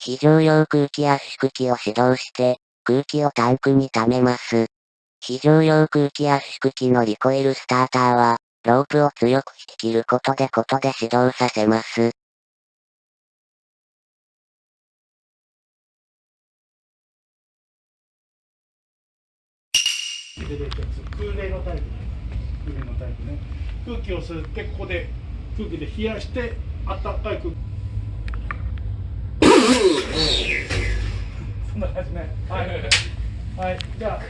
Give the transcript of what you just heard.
非常用空気圧縮機を始動して、空気をタンクに溜めます。非常用空気圧縮機のリコイルスターターは、ロープを強く引き切ることでことで始動させます。空冷のタイプ空冷のタイプね空気を吸ってここで空気で冷やしてあったかい空気 last night. Alright, duck.